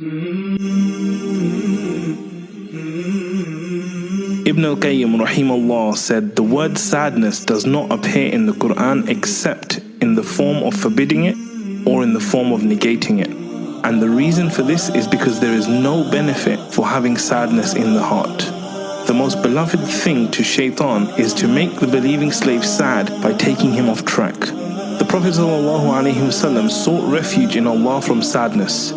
Ibn al-Qayyim rahimahullah said the word sadness does not appear in the Quran except in the form of forbidding it or in the form of negating it. And the reason for this is because there is no benefit for having sadness in the heart. The most beloved thing to shaitan is to make the believing slave sad by taking him off track. The Prophet ﷺ sought refuge in Allah from sadness.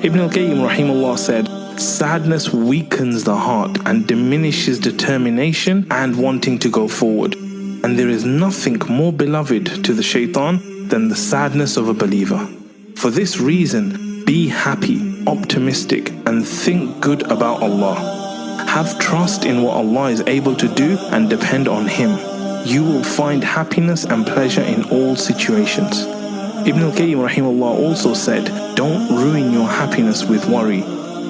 Ibn al-Qayyim rahimahullah said, Sadness weakens the heart and diminishes determination and wanting to go forward. And there is nothing more beloved to the shaitan than the sadness of a believer. For this reason, be happy, optimistic, and think good about Allah. Have trust in what Allah is able to do and depend on Him. You will find happiness and pleasure in all situations. Ibn al-Qayyim rahimahullah also said, don't ruin your happiness with worry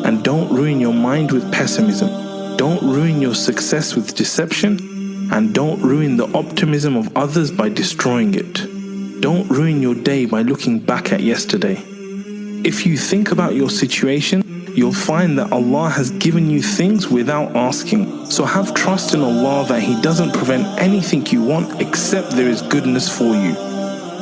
and don't ruin your mind with pessimism. Don't ruin your success with deception. And don't ruin the optimism of others by destroying it. Don't ruin your day by looking back at yesterday. If you think about your situation, you'll find that Allah has given you things without asking. So have trust in Allah that He doesn't prevent anything you want except there is goodness for you.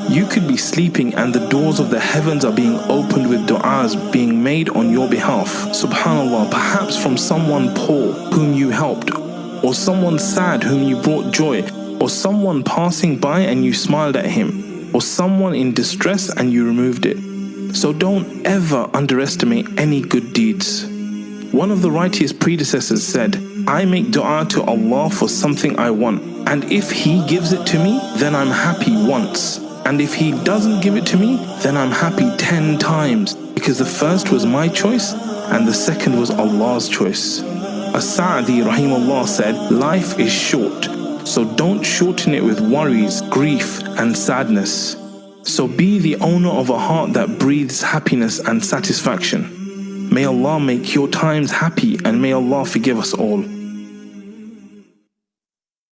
You could be sleeping and the doors of the heavens are being opened with du'as being made on your behalf. Subhanallah, perhaps from someone poor whom you helped, or someone sad whom you brought joy, or someone passing by and you smiled at him, or someone in distress and you removed it. So don't ever underestimate any good deeds. One of the righteous predecessors said, I make dua to Allah for something I want, and if He gives it to me, then I'm happy once. And if he doesn't give it to me, then I'm happy 10 times because the first was my choice and the second was Allah's choice. As-Sa'di rahimahullah said, life is short, so don't shorten it with worries, grief and sadness. So be the owner of a heart that breathes happiness and satisfaction. May Allah make your times happy and may Allah forgive us all.